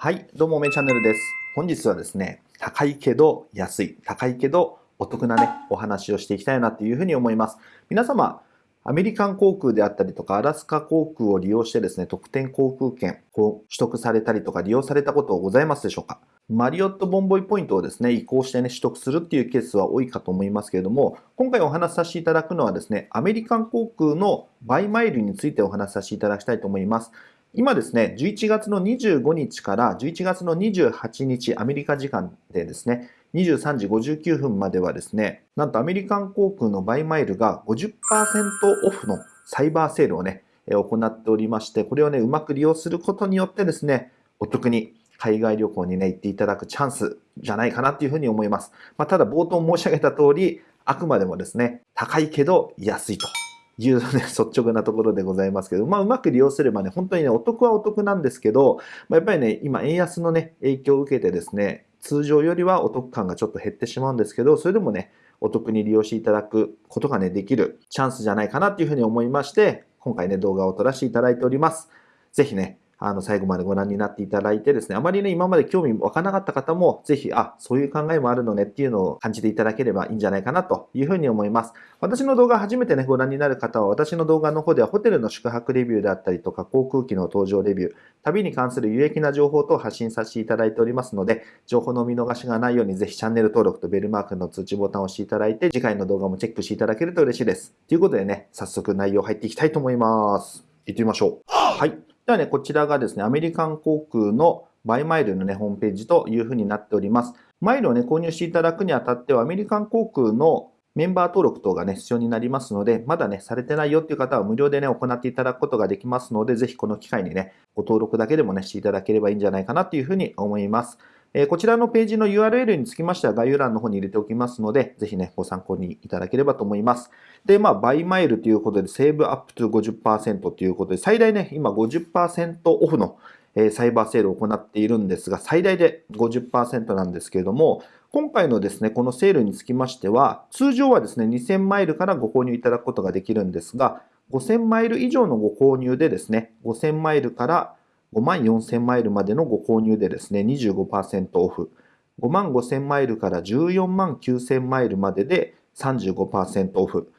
はい、どうも、めチャンネルです。本日はですね、高いけど安い、高いけどお得なね、お話をしていきたいなというふうに思います。皆様、アメリカン航空であったりとか、アラスカ航空を利用してですね、特典航空券を取得されたりとか利用されたことございますでしょうか？マリオットボンボイポイントをですね、移行してね、取得するっていうケースは多いかと思いますけれども、今回お話しさせていただくのはですね、アメリカン航空のバイマイルについてお話しさせていただきたいと思います。今ですね、11月の25日から11月の28日、アメリカ時間でですね、23時59分まではですね、なんとアメリカン航空のバイマイルが50%オフのサイバーセールをね、行っておりまして、これをね、うまく利用することによってですね、お得に海外旅行にね、行っていただくチャンスじゃないかなっていうふうに思います。まあ、ただ冒頭申し上げた通り、あくまでもですね、高いけど安いというね、率直なところでございますけど、まあ、うまく利用すればね、本当にね、お得はお得なんですけど、まあ、やっぱりね、今、円安のね、影響を受けてですね、通常よりはお得感がちょっと減ってしまうんですけど、それでもね、お得に利用していただくことがね、できるチャンスじゃないかなっていうふうに思いまして、今回ね、動画を撮らせていただいております。ぜひね、あの、最後までご覧になっていただいてですね、あまりね、今まで興味湧かなかった方も、ぜひ、あ、そういう考えもあるのねっていうのを感じていただければいいんじゃないかなというふうに思います。私の動画初めてね、ご覧になる方は、私の動画の方ではホテルの宿泊レビューであったりとか、航空機の搭乗レビュー、旅に関する有益な情報等を発信させていただいておりますので、情報の見逃しがないように、ぜひチャンネル登録とベルマークの通知ボタンを押していただいて、次回の動画もチェックしていただけると嬉しいです。ということでね、早速内容入っていきたいと思います。行ってみましょう。はい。ではね、こちらがですね、アメリカン航空のバイマイルのね、ホームページというふうになっております。マイルをね、購入していただくにあたっては、アメリカン航空のメンバー登録等がね、必要になりますので、まだね、されてないよっていう方は無料でね、行っていただくことができますので、ぜひこの機会にね、ご登録だけでもね、していただければいいんじゃないかなというふうに思います。えこちらのページの URL につきましては概要欄の方に入れておきますので、ぜひね、ご参考にいただければと思います。で、まあ、バイマイルということで、セーブアップと50%ということで、最大ね、今50%オフのサイバーセールを行っているんですが、最大で50%なんですけれども、今回のですね、このセールにつきましては、通常はですね、2000マイルからご購入いただくことができるんですが、5000マイル以上のご購入でですね、5000マイルから5万4000マイルまでのご購入でですね、25%オフ。5万5000マイルから14万9000マイルまでで35%オフ。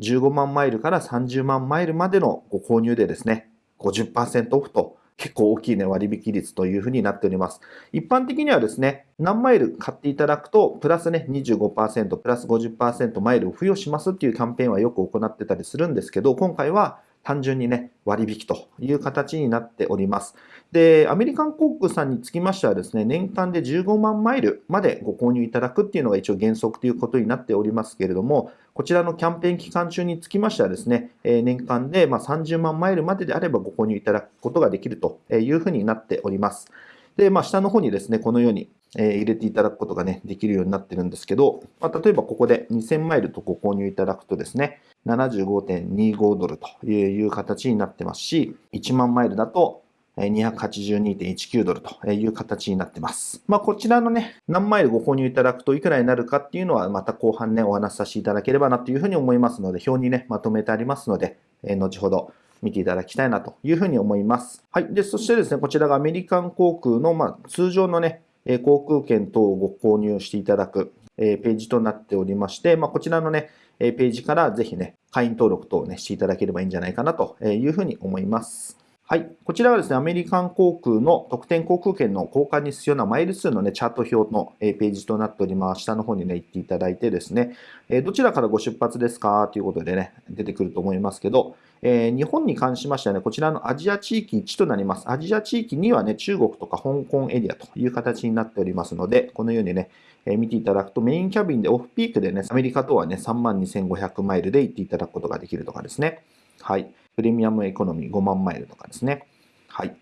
15万マイルから30万マイルまでのご購入でですね、50%オフと結構大きいね、割引率というふうになっております。一般的にはですね、何マイル買っていただくと、プラスね、25%、プラス50%マイルを付与しますっていうキャンペーンはよく行ってたりするんですけど、今回は単純にね、割引という形になっております。で、アメリカン航空さんにつきましてはですね、年間で15万マイルまでご購入いただくっていうのが一応原則ということになっておりますけれども、こちらのキャンペーン期間中につきましてはですね、年間でま30万マイルまでであればご購入いただくことができるというふうになっております。で、まあ、下の方にですね、このようにえ入れていただくことがね、できるようになってるんですけど、まあ、例えばここで2000マイルとご購入いただくとですね、75.25ドルという形になってますし、1万マイルだと282.19ドルという形になってます。まあ、こちらのね、何マイルご購入いただくといくらになるかっていうのはまた後半ね、お話しさせていただければなというふうに思いますので、表にね、まとめてありますので、え後ほど見ていただきたいなというふうに思います。はい。で、そしてですね、こちらがアメリカン航空の、まあ、通常のね、航空券等をご購入していただくページとなっておりまして、まあ、こちらのね、ページからぜひね、会員登録等をね、していただければいいんじゃないかなというふうに思います。はい。こちらはですね、アメリカン航空の特典航空券の交換に必要なマイル数のね、チャート表のページとなっております。下の方にね、行っていただいてですね、どちらからご出発ですか？ということでね、出てくると思いますけど、え、日本に関しましてはね、こちらのアジア地域1となります。アジア地域にはね、中国とか香港エリアという形になっておりますので、このようにね、え、見ていただくとメインキャビンでオフピークでね、アメリカとはね、32,500マイルで行っていただくことができるとかですね。はい。プレミアムエコノミー5万マイルとかですね。はい。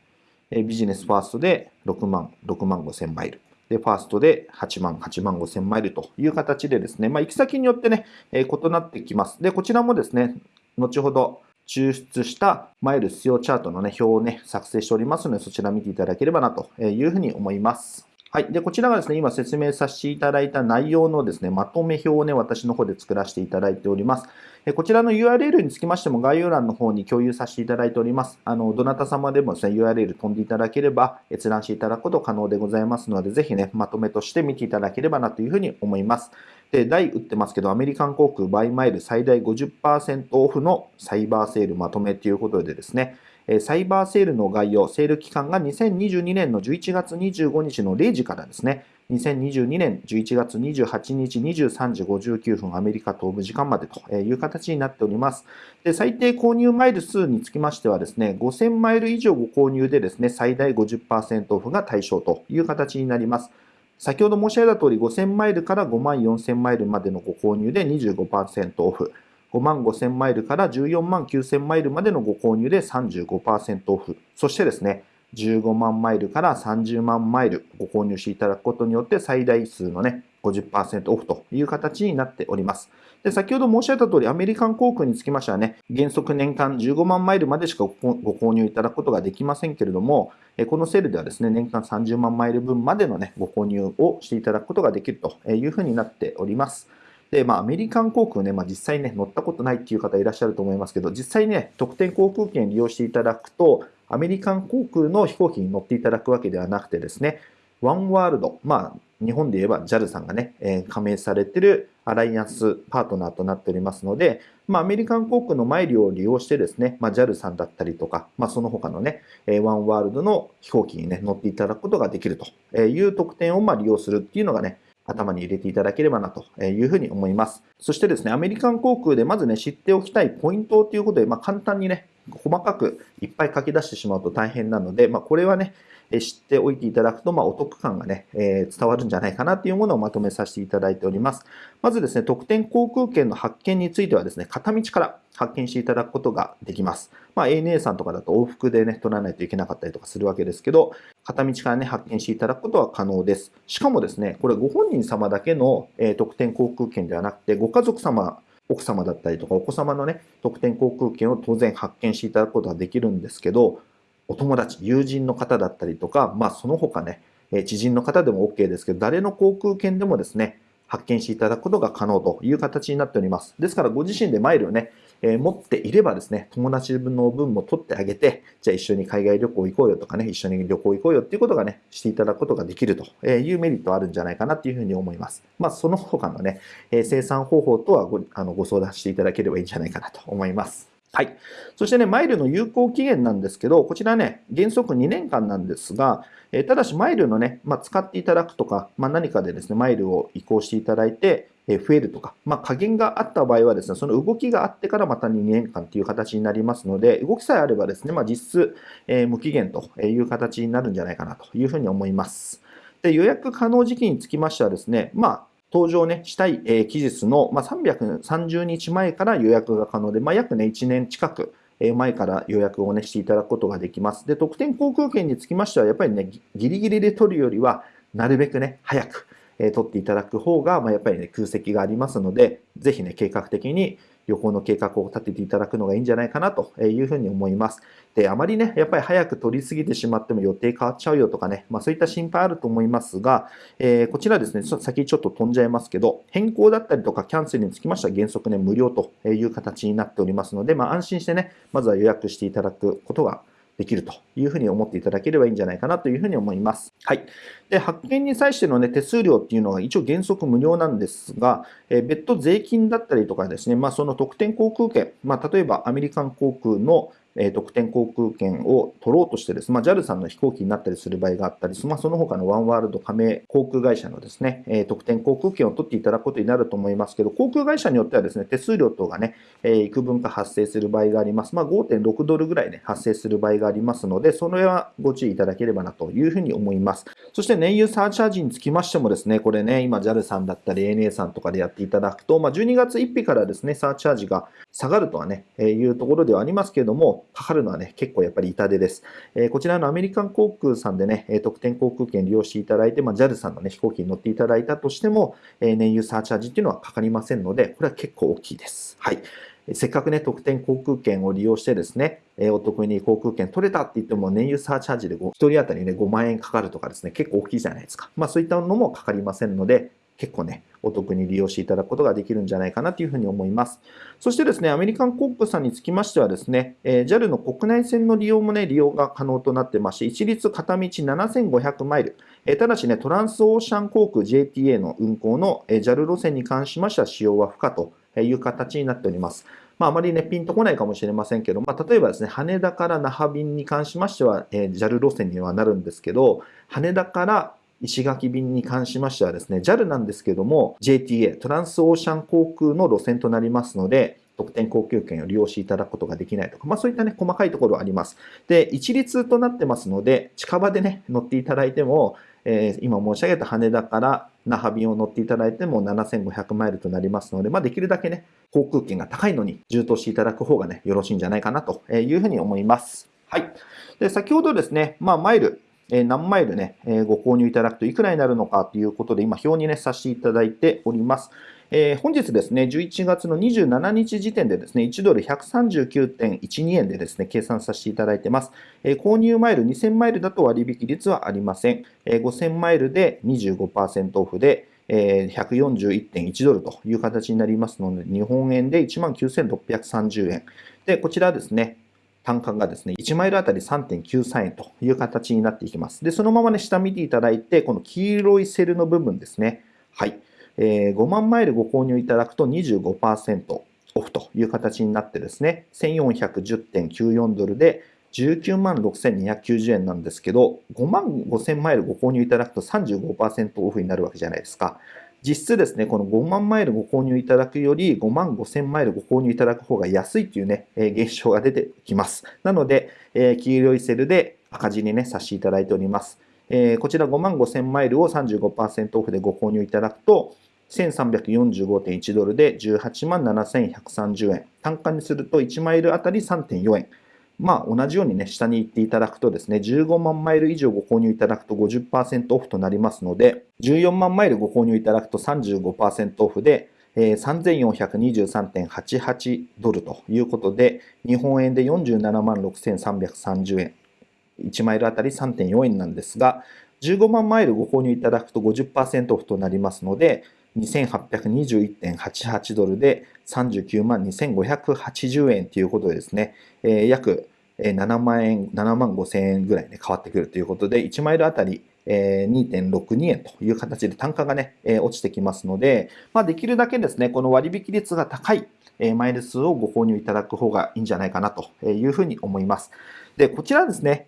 ビジネスファーストで6万、6万5千マイル。で、ファーストで8万、8万5千マイルという形でですね、まあ、行き先によってね、異なってきます。で、こちらもですね、後ほど抽出したマイル必要チャートの、ね、表を、ね、作成しておりますので、そちら見ていただければなというふうに思います。はい。で、こちらがですね、今説明させていただいた内容のですね、まとめ表をね、私の方で作らせていただいております。えこちらの URL につきましても概要欄の方に共有させていただいております。あの、どなた様でもですね、URL 飛んでいただければ閲覧していただくこと可能でございますので、ぜひね、まとめとして見ていただければなというふうに思います。で、台打ってますけど、アメリカン航空バイマイル最大50%オフのサイバーセールまとめということでですね、サイバーセールの概要、セール期間が2022年の11月25日の0時からですね、2022年11月28日23時59分アメリカ東部時間までという形になっております。で最低購入マイル数につきましてはですね、5000マイル以上ご購入でですね、最大50%オフが対象という形になります。先ほど申し上げた通り5000マイルから5万4000マイルまでのご購入で25%オフ。5万5000マイルから14万9000マイルまでのご購入で35%オフ。そしてですね、15万マイルから30万マイルご購入していただくことによって最大数のね、50%オフという形になっております。で先ほど申し上げた通り、アメリカン航空につきましてはね、原則年間15万マイルまでしかご購入いただくことができませんけれども、このセールではですね、年間30万マイル分までのね、ご購入をしていただくことができるというふうになっております。で、まあ、アメリカン航空ね、まあ、実際ね、乗ったことないっていう方いらっしゃると思いますけど、実際ね、特典航空券利用していただくと、アメリカン航空の飛行機に乗っていただくわけではなくてですね、ワンワールド、まあ、日本で言えば JAL さんがね、えー、加盟されてるアライアンスパートナーとなっておりますので、まあ、アメリカン航空のマイルを利用してですね、まあ、JAL さんだったりとか、まあ、その他のね、えー、ワンワールドの飛行機にね、乗っていただくことができるという特典をまあ利用するっていうのがね、頭に入れていただければなというふうに思います。そしてですね、アメリカン航空でまずね、知っておきたいポイントということで、まあ、簡単にね、細かくいっぱい書き出してしまうと大変なので、まあ、これはね、知っておいていただくと、まあ、お得感がね、えー、伝わるんじゃないかなというものをまとめさせていただいております。まずですね、特典航空券の発券についてはですね、片道から発見していただくことができます。まあ、ANA さんとかだと往復でね、取らないといけなかったりとかするわけですけど、片道からね、発見していただくことは可能です。しかもですね、これご本人様だけの、えー、特典航空券ではなくて、ご家族様奥様だったりとかお子様のね、特典航空券を当然発見していただくことができるんですけど、お友達、友人の方だったりとか、まあその他ね、知人の方でも OK ですけど、誰の航空券でもですね、発見していただくことが可能という形になっております。ですからご自身でマイルをね、えー、持っていればですね、友達の分も取ってあげて、じゃあ一緒に海外旅行行こうよとかね、一緒に旅行行こうよっていうことがね、していただくことができるというメリットあるんじゃないかなっていうふうに思います。まあ、その他のね、えー、生産方法とはごあのご相談していただければいいんじゃないかなと思います。はい。そしてね、マイルの有効期限なんですけど、こちらね、原則2年間なんですが、え、ただしマイルのね、まあ、使っていただくとか、まあ、何かでですね、マイルを移行していただいて、え増えるとか、まあ、加減があった場合はですね、その動きがあってからまた2年間という形になりますので、動きさえあればですね、まあ、実質、え、無期限という形になるんじゃないかなというふうに思います。で予約可能時期につきましてはですね、まあ、登場ね、したい、え、期日の、まあ、330日前から予約が可能で、まあ、約ね、1年近く、前から予約をね、していただくことができます。で、特典航空券につきましては、やっぱりね、ギリギリで取るよりは、なるべくね、早く、え取っていただく方が、まあ、やっぱりね、空席がありますので、ぜひね、計画的に旅行の計画を立てていただくのがいいんじゃないかなというふうに思います。で、あまりね、やっぱり早く取りすぎてしまっても予定変わっちゃうよとかね、まあそういった心配あると思いますが、えー、こちらですね、ちょっと先ちょっと飛んじゃいますけど、変更だったりとかキャンセルにつきましては原則ね、無料という形になっておりますので、まあ安心してね、まずは予約していただくことができるというふうに思っていただければいいんじゃないかなというふうに思います。はい。で、発見に際しての、ね、手数料っていうのは一応原則無料なんですが、え別途税金だったりとかですね、まあ、その特典航空券、まあ、例えばアメリカン航空のえ特典航空券を取ろうとしてです、まあ、JAL さんの飛行機になったりする場合があったり、まあ、その他のワンワールド加盟航空会社のですね、え特典航空券を取っていただくことになると思いますけど、航空会社によってはですね、手数料等がね、え幾分か発生する場合があります。まあ、5.6ドルぐらいね、発生する場合がありますので、その辺はご注意いただければなというふうに思います。そして燃油サーチャージにつきましてもですね、これね、今 JAL さんだったり ANA さんとかでやっていただくと、まあ、12月1日からですね、サーチャージが下がるとはね、えいうところではありますけれども、かかるのはね、結構やっぱり痛手です。えこちらのアメリカン航空さんでね、特典航空券利用していただいて、まあ、JAL さんのね、飛行機に乗っていただいたとしても、え燃油サーチャージっていうのはかかりませんので、これは結構大きいです。はい。せっかくね、特典航空券を利用してですね、えお得に航空券取れたって言っても、燃油サーチャージで1人当たりね、5万円かかるとかですね、結構大きいじゃないですか。まあそういったのもかかりませんので、結構ね、お得に利用していただくことができるんじゃないかなというふうに思います。そしてですね、アメリカン航空さんにつきましてはですね、え JAL の国内線の利用もね、利用が可能となってまして、一律片道7500マイル、えただしね、トランスオーシャン航空 JTA の運航のえ JAL 路線に関しましては使用は不可という形になっております。まあ、あまりね、ピンとこないかもしれませんけど、まあ、例えばですね、羽田から那覇便に関しましては、えー、JAL 路線にはなるんですけど、羽田から石垣便に関しましてはですね、JAL なんですけども、JTA、トランスオーシャン航空の路線となりますので、特典航空券を利用していただくことができないとか、まあそういったね、細かいところはあります。で、一律となってますので、近場でね、乗っていただいても、えー、今申し上げた羽田から那覇便を乗っていただいても7500マイルとなりますので、まあできるだけね、航空券が高いのに充当していただく方がね、よろしいんじゃないかなというふうに思います。はい。で、先ほどですね、まあマイル、何マイルね、ご購入いただくといくらになるのかということで、今表にね、させていただいております。えー、本日ですね、11月の27日時点でですね、1ドル139.12円でですね、計算させていただいてます。えー、購入マイル2000マイルだと割引率はありません。えー、5000マイルで25%オフで、えー、141.1ドルという形になりますので、日本円で19,630円。で、こちらですね、単価がですね、1マイルあたり3.93円という形になっていきます。で、そのままね、下見ていただいて、この黄色いセルの部分ですね。はい。えー、5万マイルご購入いただくと25%オフという形になってですね、1410.94ドルで19万6290円なんですけど、5万5000マイルご購入いただくと35%オフになるわけじゃないですか。実質ですね、この5万マイルご購入いただくより5万5000マイルご購入いただく方が安いっていうね、えー、現象が出てきます。なので、えー、黄色いセルで赤字にね、させていただいております。えー、こちら5万5000マイルを35%オフでご購入いただくと、1345.1ドルで18万7130円。単価にすると1マイルあたり3.4円。まあ同じようにね、下に行っていただくとですね、15万マイル以上ご購入いただくと50%オフとなりますので、14万マイルご購入いただくと35%オフで、え3423.88ドルということで、日本円で47万6330円。1マイルあたり3.4円なんですが、15万マイルご購入いただくと50%オフとなりますので、2821.88ドルで39万2580円ということでですね、えー、約7万円、7万5千円ぐらいね、変わってくるということで、1マイルあたり2.62円という形で単価がね、落ちてきますので、まあ、できるだけですね、この割引率が高いマイル数をご購入いただく方がいいんじゃないかなというふうに思います。で、こちらですね、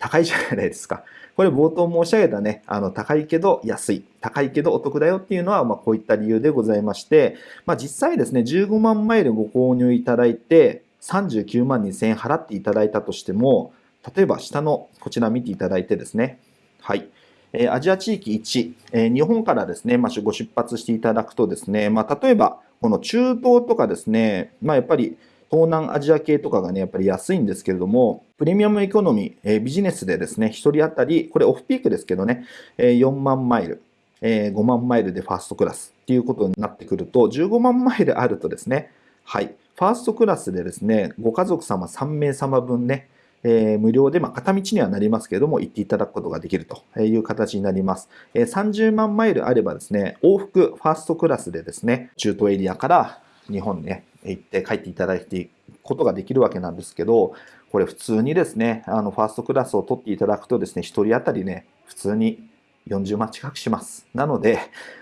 高いじゃないですか。これ冒頭申し上げたね、あの、高いけど安い、高いけどお得だよっていうのは、まあ、こういった理由でございまして、まあ、実際ですね、15万マイルご購入いただいて、39万2000円払っていただいたとしても、例えば下のこちら見ていただいてですね、はい。え、アジア地域1、えー、日本からですね、まあ、ご出発していただくとですね、まあ、例えば、この中東とかですね、まあ、やっぱり東南アジア系とかがね、やっぱり安いんですけれども、プレミアムエコノミー、えー、ビジネスでですね、1人当たり、これオフピークですけどね、えー、4万マイル、えー、5万マイルでファーストクラスっていうことになってくると、15万マイルあるとですね、はい、ファーストクラスでですね、ご家族様3名様分ね、えー、無料で、まあ、片道にはなりますけれども、行っていただくことができるという形になります。えー、30万マイルあればですね、往復ファーストクラスでですね、中東エリアから日本ね、行って帰っていただいていくことができるわけなんですけど、これ普通にですね、あの、ファーストクラスを取っていただくとですね、1人当たりね、普通に40万近くします。なので、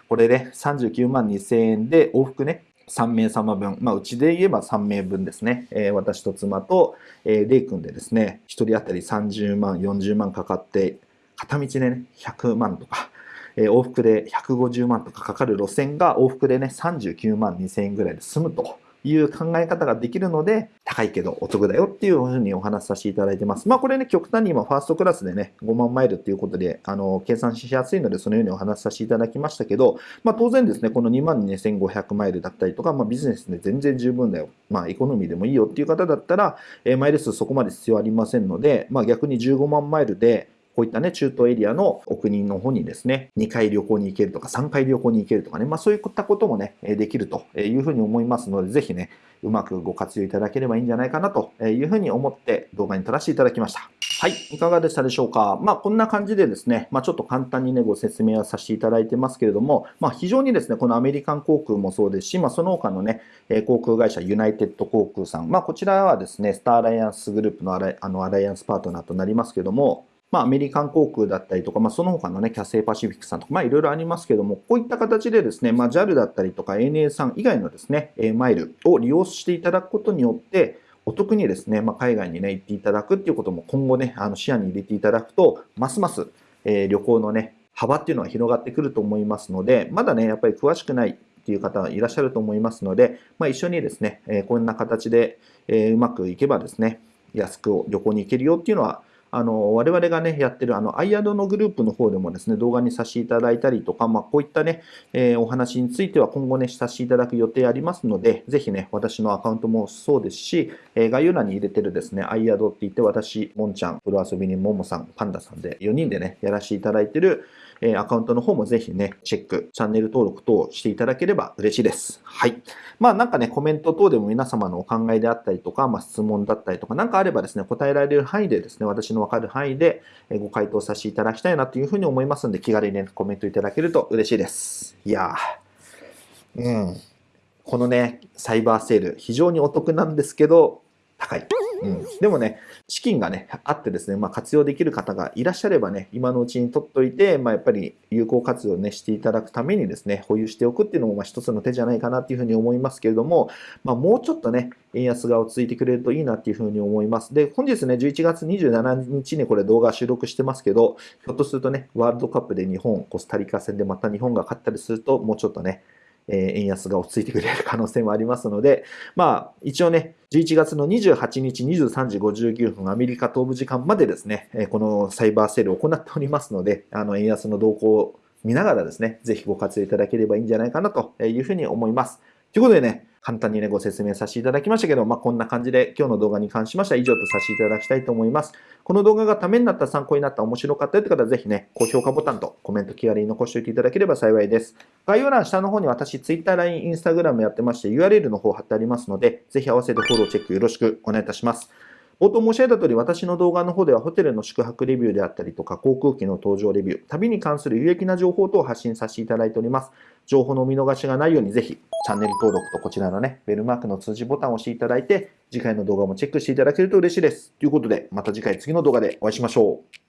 これでね、39万2000円で往復ね、3名様分、まあ、うちで言えば3名分ですね、えー、私と妻と、えー、レイ君でですね、1人当たり30万、40万かかって、片道でね、100万とか、えー、往復で150万とかかかる路線が往復でね、39万2000円ぐらいで済むと。いう考え方ができるので、高いけどお得だよっていうふうにお話しさせていただいてます。まあこれね、極端に今ファーストクラスでね、5万マイルっていうことで、あの、計算しやすいので、そのようにお話しさせていただきましたけど、まあ当然ですね、この2万2500マイルだったりとか、まあビジネスで全然十分だよ。まあエコノミーでもいいよっていう方だったら、えー、マイル数そこまで必要ありませんので、まあ逆に15万マイルで、こういったね、中東エリアのお国の方にですね、2回旅行に行けるとか、3回旅行に行けるとかね、まあそういったこともね、できるというふうに思いますので、ぜひね、うまくご活用いただければいいんじゃないかなというふうに思って動画に撮らせていただきました。はい。いかがでしたでしょうか？まあ、こんな感じでですね、まあ、ちょっと簡単にね、ご説明はさせていただいてますけれども、まあ、非常にですね、このアメリカン航空もそうですし、まあ、その他のね、航空会社、ユナイテッド航空さん、まあ、こちらはですね、スターアライアンスグループのアラあのアライアンスパートナーとなりますけども、まあ、アメリカン航空だったりとか、まあ、その他のね、キャセイパシフィックさんとか、まあ、いろいろありますけども、こういった形でですね、まあ、JAL だったりとか ANA さん以外のですね、マイルを利用していただくことによって、お得にですね、まあ、海外にね、行っていただくっていうことも今後ね、あの視野に入れていただくと、ますます、えー、旅行のね、幅っていうのは広がってくると思いますので、まだね、やっぱり詳しくないっていう方いらっしゃると思いますので、まあ、一緒にですね、えー、こんな形で、えー、うまくいけばですね、安く旅行に行けるよっていうのは、あの、我々がね、やってる、あの、アイアドのグループの方でもですね、動画にさせていただいたりとか、まあ、こういったね、えー、お話については今後ね、させていただく予定ありますので、ぜひね、私のアカウントもそうですし、えー、概要欄に入れてるですね、アイアドって言って、私、もんちゃん、プロ遊びにももさん、パンダさんで、4人でね、やらせていただいてる、えアカウントの方もぜひね、チェック、チャンネル登録等していただければ嬉しいです。はい。まあなんかね、コメント等でも皆様のお考えであったりとか、まあ質問だったりとか、なんかあればですね、答えられる範囲でですね、私のわかる範囲でご回答させていただきたいなというふうに思いますので、気軽にね、コメントいただけると嬉しいです。いやー、うん。このね、サイバーセール、非常にお得なんですけど、高い。うん、でもね、資金がね、あってですね、まあ、活用できる方がいらっしゃればね、今のうちに取っといて、まあ、やっぱり有効活用ね、していただくためにですね、保有しておくっていうのも、まあ、一つの手じゃないかなっていうふうに思いますけれども、まあ、もうちょっとね、円安が落ち着いてくれるといいなっていうふうに思います。で、本日ね、11月27日にこれ動画収録してますけど、ひょっとするとね、ワールドカップで日本、コスタリカ戦でまた日本が勝ったりすると、もうちょっとね、え円安が落ち着いてくれる可能性もありますので、まあ、一応ね、11月の28日23時59分、アメリカ東部時間までですね、このサイバーセールを行っておりますので、あの、円安の動向を見ながらですね、ぜひご活用いただければいいんじゃないかなというふうに思います。ということでね、簡単にね、ご説明させていただきましたけど、まあ、こんな感じで今日の動画に関しましては以上とさせていただきたいと思います。この動画がためになった、参考になった、面白かったよって方はぜひね、高評価ボタンとコメント気軽に残しておいていただければ幸いです。概要欄下の方に私、Twitter、LINE、Instagram やってまして URL の方貼ってありますので、ぜひ合わせてフォローチェックよろしくお願いいたします。冒頭申し上げた通り、私の動画の方ではホテルの宿泊レビューであったりとか、航空機の搭乗レビュー、旅に関する有益な情報等を発信させていただいております。情報のお見逃しがないようにぜひ、チャンネル登録とこちらのね、ベルマークの通知ボタンを押していただいて、次回の動画もチェックしていただけると嬉しいです。ということで、また次回次の動画でお会いしましょう。